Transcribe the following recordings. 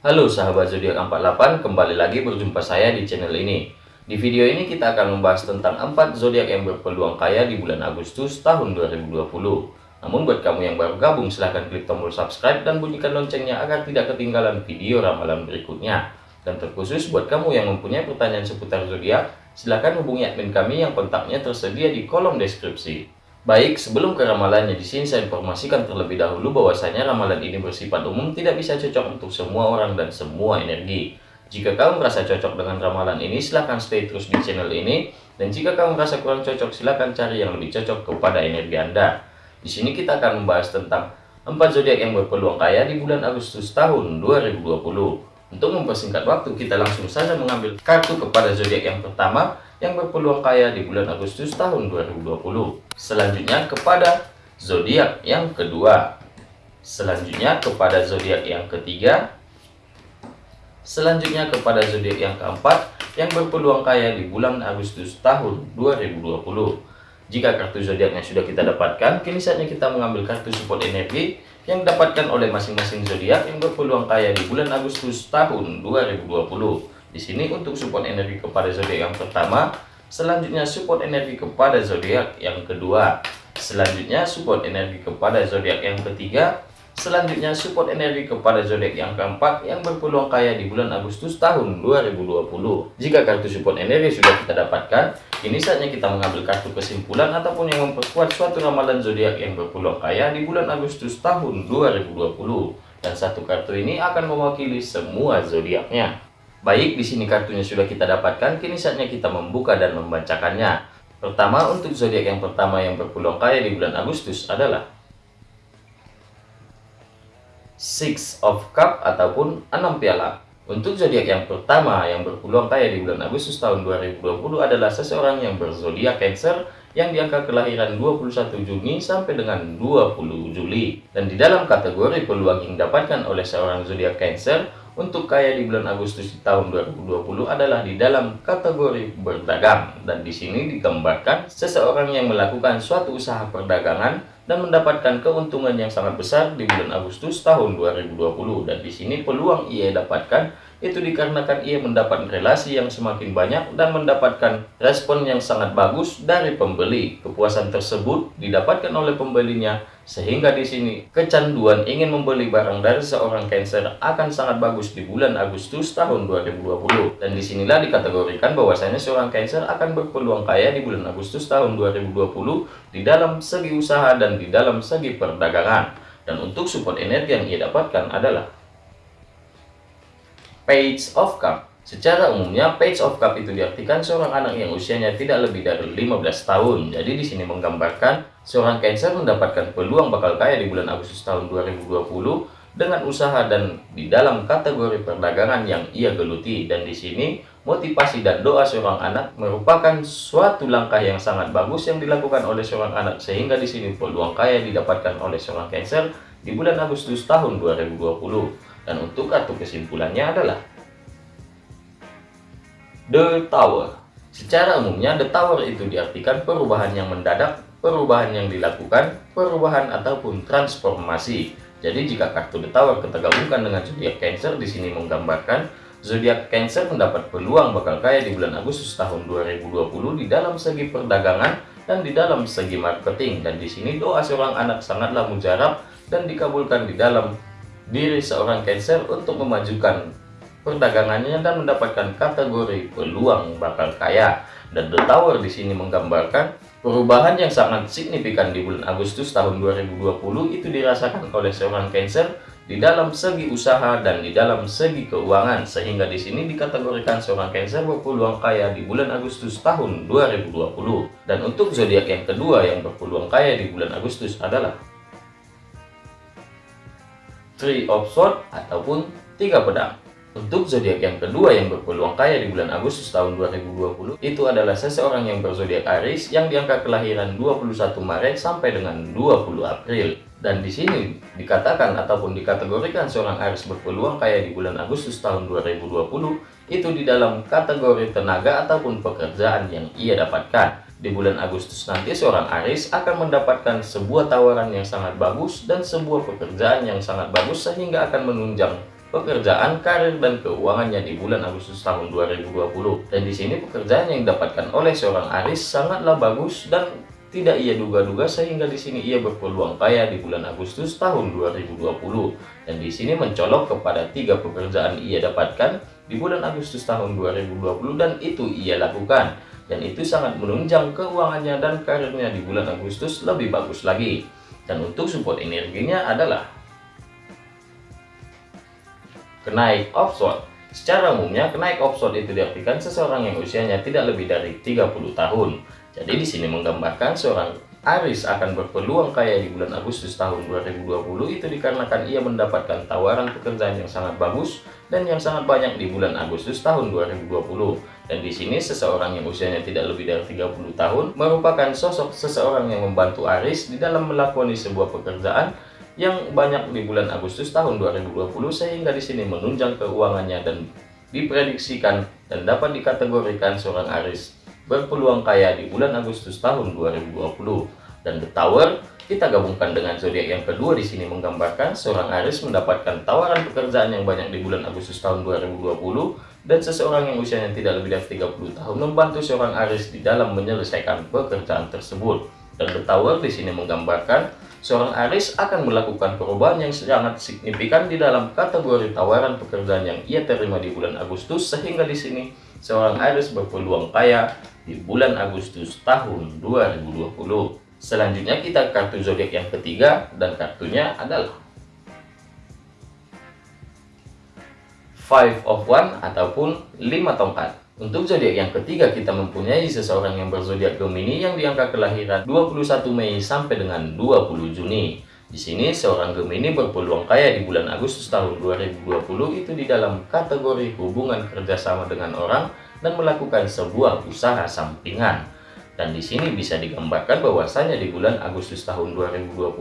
Halo sahabat zodiak 48, kembali lagi berjumpa saya di channel ini. Di video ini kita akan membahas tentang 4 zodiak yang berpeluang kaya di bulan Agustus tahun 2020. Namun buat kamu yang baru gabung silahkan klik tombol subscribe dan bunyikan loncengnya agar tidak ketinggalan video ramalan berikutnya. Dan terkhusus buat kamu yang mempunyai pertanyaan seputar zodiak, silahkan hubungi admin kami yang kontaknya tersedia di kolom deskripsi. Baik, sebelum ke ramalannya di sini saya informasikan terlebih dahulu bahwasanya ramalan ini bersifat umum tidak bisa cocok untuk semua orang dan semua energi. Jika kamu merasa cocok dengan ramalan ini, silahkan stay terus di channel ini. Dan jika kamu merasa kurang cocok, silahkan cari yang lebih cocok kepada energi Anda. Di sini kita akan membahas tentang 4 zodiak yang berpeluang kaya di bulan Agustus tahun 2020. Untuk mempersingkat waktu, kita langsung saja mengambil kartu kepada zodiak yang pertama, yang berpeluang kaya di bulan Agustus tahun 2020. Selanjutnya kepada zodiak yang kedua. Selanjutnya kepada zodiak yang ketiga. Selanjutnya kepada zodiak yang keempat yang berpeluang kaya di bulan Agustus tahun 2020. Jika kartu zodiaknya sudah kita dapatkan, kini saatnya kita mengambil kartu support energi yang didapatkan oleh masing-masing zodiak yang berpeluang kaya di bulan Agustus tahun 2020. Di sini untuk support energi kepada zodiak yang pertama, selanjutnya support energi kepada zodiak yang kedua, selanjutnya support energi kepada zodiak yang ketiga, selanjutnya support energi kepada zodiak yang keempat yang berpeluang kaya di bulan Agustus tahun 2020. Jika kartu support energi sudah kita dapatkan, kini saatnya kita mengambil kartu kesimpulan ataupun yang memperkuat suatu ramalan zodiak yang berpeluang kaya di bulan Agustus tahun 2020. Dan satu kartu ini akan mewakili semua zodiaknya. Baik, di sini kartunya sudah kita dapatkan, kini saatnya kita membuka dan membacakannya. Pertama, untuk zodiak yang pertama yang berpeluang kaya di bulan Agustus adalah Six of Cup ataupun enam piala. Untuk zodiak yang pertama yang berpeluang kaya di bulan Agustus tahun 2020 adalah seseorang yang berzodiak Cancer yang di angka kelahiran 21 Juni sampai dengan 20 Juli. Dan di dalam kategori peluang yang didapatkan oleh seorang zodiak Cancer, untuk kaya di bulan Agustus di tahun 2020 adalah di dalam kategori berdagang dan di sini digambarkan seseorang yang melakukan suatu usaha perdagangan dan mendapatkan keuntungan yang sangat besar di bulan Agustus tahun 2020 dan di sini peluang ia dapatkan itu dikarenakan ia mendapat relasi yang semakin banyak dan mendapatkan respon yang sangat bagus dari pembeli. Kepuasan tersebut didapatkan oleh pembelinya sehingga di sini kecanduan ingin membeli barang dari seorang Cancer akan sangat bagus di bulan Agustus tahun 2020. Dan di sinilah dikategorikan bahwasanya seorang Cancer akan berpeluang kaya di bulan Agustus tahun 2020 di dalam segi usaha dan di dalam segi perdagangan. Dan untuk support energi yang ia dapatkan adalah Page of Cup. Secara umumnya, Page of Cup itu diartikan seorang anak yang usianya tidak lebih dari 15 tahun. Jadi di sini menggambarkan seorang Cancer mendapatkan peluang bakal kaya di bulan Agustus tahun 2020 dengan usaha dan di dalam kategori perdagangan yang ia geluti. Dan di sini motivasi dan doa seorang anak merupakan suatu langkah yang sangat bagus yang dilakukan oleh seorang anak sehingga di sini peluang kaya didapatkan oleh seorang Cancer di bulan Agustus tahun 2020. Dan untuk kartu kesimpulannya adalah The Tower. Secara umumnya The Tower itu diartikan perubahan yang mendadak, perubahan yang dilakukan, perubahan ataupun transformasi. Jadi jika kartu The Tower kita gabungkan dengan zodiak Cancer di sini menggambarkan zodiak Cancer mendapat peluang bakal kaya di bulan Agustus tahun 2020 di dalam segi perdagangan dan di dalam segi marketing dan di sini doa seorang anak sangatlah mujarab dan dikabulkan di dalam diri seorang Cancer untuk memajukan perdagangannya dan mendapatkan kategori peluang bakal kaya. Dan The Tower di sini menggambarkan perubahan yang sangat signifikan di bulan Agustus tahun 2020 itu dirasakan oleh seorang Cancer di dalam segi usaha dan di dalam segi keuangan sehingga di sini dikategorikan seorang Cancer berpeluang kaya di bulan Agustus tahun 2020. Dan untuk zodiak yang kedua yang berpeluang kaya di bulan Agustus adalah Three of Swords ataupun tiga pedang. Untuk zodiak yang kedua yang berpeluang kaya di bulan Agustus tahun 2020 itu adalah seseorang yang berzodiak Aries yang diangka kelahiran 21 Maret sampai dengan 20 April. Dan di sini dikatakan ataupun dikategorikan seorang Aries berpeluang kaya di bulan Agustus tahun 2020 itu di dalam kategori tenaga ataupun pekerjaan yang ia dapatkan. Di bulan Agustus nanti seorang Aris akan mendapatkan sebuah tawaran yang sangat bagus dan sebuah pekerjaan yang sangat bagus sehingga akan menunjang pekerjaan, karir, dan keuangannya di bulan Agustus tahun 2020. Dan di sini pekerjaan yang didapatkan oleh seorang Aris sangatlah bagus dan tidak ia duga-duga sehingga di sini ia berpeluang kaya di bulan Agustus tahun 2020 dan di sini mencolok kepada tiga pekerjaan ia dapatkan di bulan Agustus tahun 2020 dan itu ia lakukan. Dan itu sangat menunjang keuangannya dan karirnya di bulan Agustus lebih bagus lagi. Dan untuk support energinya adalah kenaik offshore secara umumnya kenaik offshore itu diartikan seseorang yang usianya tidak lebih dari 30 tahun jadi di sini menggambarkan seorang Aris akan berpeluang kaya di bulan Agustus tahun 2020 itu dikarenakan ia mendapatkan tawaran pekerjaan yang sangat bagus dan yang sangat banyak di bulan Agustus tahun 2020. Dan di sini seseorang yang usianya tidak lebih dari 30 tahun merupakan sosok seseorang yang membantu Aris di dalam melakoni sebuah pekerjaan yang banyak di bulan Agustus tahun 2020 sehingga di sini menunjang keuangannya dan diprediksikan dan dapat dikategorikan seorang Aris berpeluang kaya di bulan Agustus tahun 2020. Dan The Tower kita gabungkan dengan zodiak yang kedua di sini menggambarkan seorang Aries mendapatkan tawaran pekerjaan yang banyak di bulan Agustus tahun 2020 dan seseorang yang usianya tidak lebih dari 30 tahun membantu seorang Aries di dalam menyelesaikan pekerjaan tersebut. Dan The Tower di sini menggambarkan seorang Aries akan melakukan perubahan yang sangat signifikan di dalam kategori tawaran pekerjaan yang ia terima di bulan Agustus sehingga di sini seorang Aries berpeluang kaya di bulan Agustus tahun 2020. Selanjutnya kita kartu zodiak yang ketiga dan kartunya adalah Five of One ataupun lima tongkat. Untuk zodiak yang ketiga kita mempunyai seseorang yang berzodiak Gemini yang diangka kelahiran 21 Mei sampai dengan 20 Juni. Di sini seorang Gemini berpeluang kaya di bulan Agustus tahun 2020 itu di dalam kategori hubungan kerjasama dengan orang dan melakukan sebuah usaha sampingan. Dan di sini bisa digambarkan bahwasanya di bulan Agustus tahun 2020,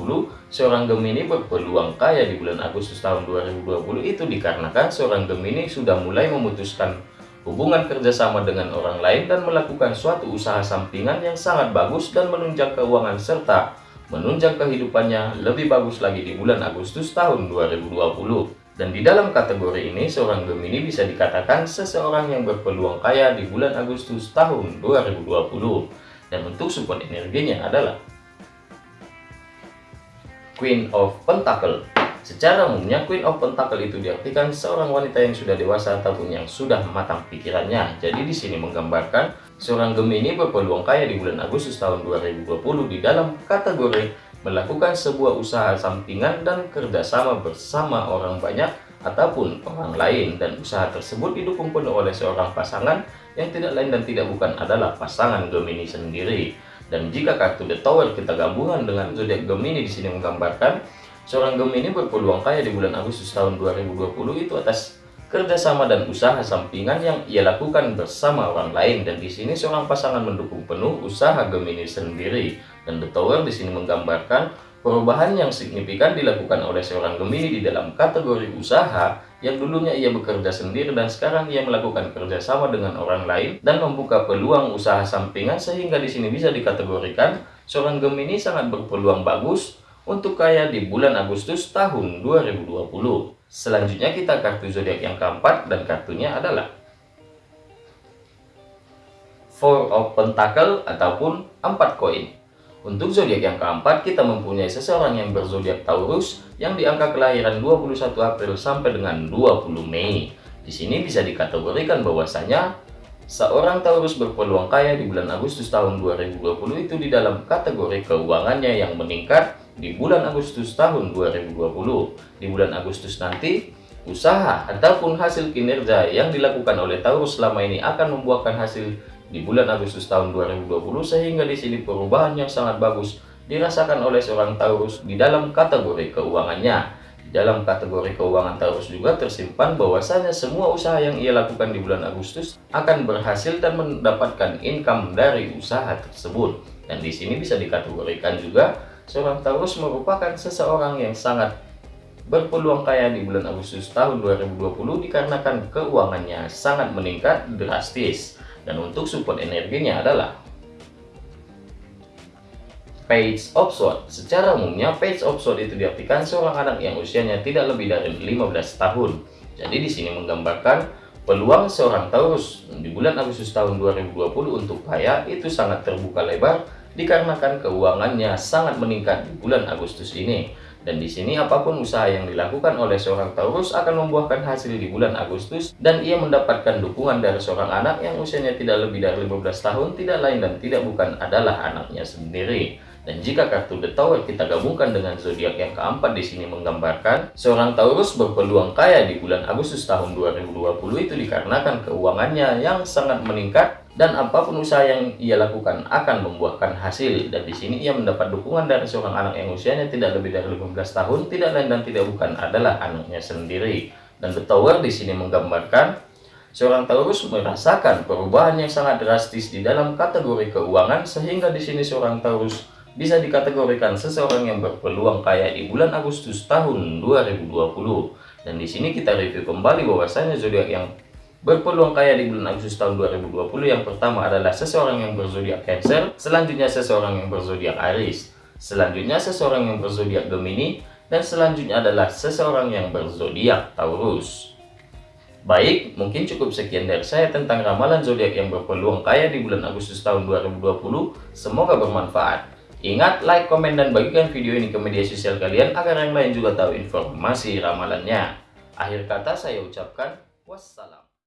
seorang Gemini berpeluang kaya di bulan Agustus tahun 2020 itu dikarenakan seorang Gemini sudah mulai memutuskan hubungan kerjasama dengan orang lain dan melakukan suatu usaha sampingan yang sangat bagus dan menunjang keuangan serta menunjang kehidupannya lebih bagus lagi di bulan Agustus tahun 2020. Dan di dalam kategori ini, seorang Gemini bisa dikatakan seseorang yang berpeluang kaya di bulan Agustus tahun 2020. Dan untuk support energinya adalah Queen of Pentacle. Secara umumnya, Queen of Pentacle itu diartikan seorang wanita yang sudah dewasa ataupun yang sudah matang pikirannya. Jadi di sini menggambarkan seorang Gemini berpeluang kaya di bulan Agustus tahun 2020 di dalam kategori melakukan sebuah usaha sampingan dan kerjasama bersama orang banyak ataupun orang lain dan usaha tersebut didukung penuh oleh seorang pasangan yang tidak lain dan tidak bukan adalah pasangan Gemini sendiri. Dan jika kartu The Tower kita gabungan dengan zodiak Gemini di sini menggambarkan seorang Gemini berpeluang kaya di bulan Agustus tahun 2020 itu atas kerjasama dan usaha sampingan yang ia lakukan bersama orang lain. Dan di sini seorang pasangan mendukung penuh usaha Gemini sendiri. Dan The Tower di sini menggambarkan perubahan yang signifikan dilakukan oleh seorang Gemini di dalam kategori usaha yang dulunya ia bekerja sendiri dan sekarang ia melakukan kerjasama dengan orang lain dan membuka peluang usaha sampingan sehingga di sini bisa dikategorikan seorang Gemini sangat berpeluang bagus untuk kaya di bulan Agustus tahun 2020. Selanjutnya kita kartu zodiak yang keempat dan kartunya adalah Four of Pentacle ataupun empat koin. Untuk zodiak yang keempat, kita mempunyai seseorang yang berzodiak Taurus yang diangka kelahiran 21 April sampai dengan 20 Mei. Di sini bisa dikategorikan bahwasanya seorang Taurus berpeluang kaya di bulan Agustus tahun 2020 itu di dalam kategori keuangannya yang meningkat di bulan Agustus tahun 2020. Di bulan Agustus nanti, usaha ataupun hasil kinerja yang dilakukan oleh Taurus selama ini akan membuahkan hasil di bulan Agustus tahun 2020 sehingga di sini perubahan yang sangat bagus dirasakan oleh seorang Taurus di dalam kategori keuangannya. Dalam kategori keuangan Taurus juga tersimpan bahwasanya semua usaha yang ia lakukan di bulan Agustus akan berhasil dan mendapatkan income dari usaha tersebut. Dan di sini bisa dikategorikan juga seorang Taurus merupakan seseorang yang sangat berpeluang kaya di bulan Agustus tahun 2020 dikarenakan keuangannya sangat meningkat drastis dan untuk support energinya adalah Page of Sword. Secara umumnya, Page of Sword itu diartikan seorang anak yang usianya tidak lebih dari 15 tahun. Jadi di sini menggambarkan peluang seorang Taurus di bulan Agustus tahun 2020 untuk kaya itu sangat terbuka lebar dikarenakan keuangannya sangat meningkat di bulan Agustus ini. Dan di sini apa pun usaha yang dilakukan oleh seorang Taurus akan membuahkan hasil di bulan Agustus dan ia mendapatkan dukungan dari seorang anak yang usianya tidak lebih dari 15 tahun, tidak lain dan tidak bukan adalah anaknya sendiri. Dan jika kartu The Tower kita gabungkan dengan zodiak yang keempat di sini menggambarkan seorang Taurus berpeluang kaya di bulan Agustus tahun 2020 itu dikarenakan keuangannya yang sangat meningkat dan apa pun usaha yang ia lakukan akan membuahkan hasil. Dan di sini ia mendapat dukungan dari seorang anak yang usianya tidak lebih dari 15 tahun tidak lain dan tidak bukan adalah anaknya sendiri. Dan The Tower di sini menggambarkan seorang Taurus merasakan perubahan yang sangat drastis di dalam kategori keuangan sehingga di sini seorang Taurus bisa dikategorikan seseorang yang berpeluang kaya di bulan Agustus tahun 2020 dan di sini kita review kembali bahwasanya zodiak yang berpeluang kaya di bulan Agustus tahun 2020 yang pertama adalah seseorang yang berzodiak Cancer, selanjutnya seseorang yang berzodiak Aries, selanjutnya seseorang yang berzodiak Gemini, dan selanjutnya adalah seseorang yang berzodiak Taurus. Baik, mungkin cukup sekian dari saya tentang ramalan zodiak yang berpeluang kaya di bulan Agustus tahun 2020. Semoga bermanfaat. Ingat, like, komen, dan bagikan video ini ke media sosial kalian agar yang lain juga tahu informasi ramalannya. Akhir kata saya ucapkan wassalam.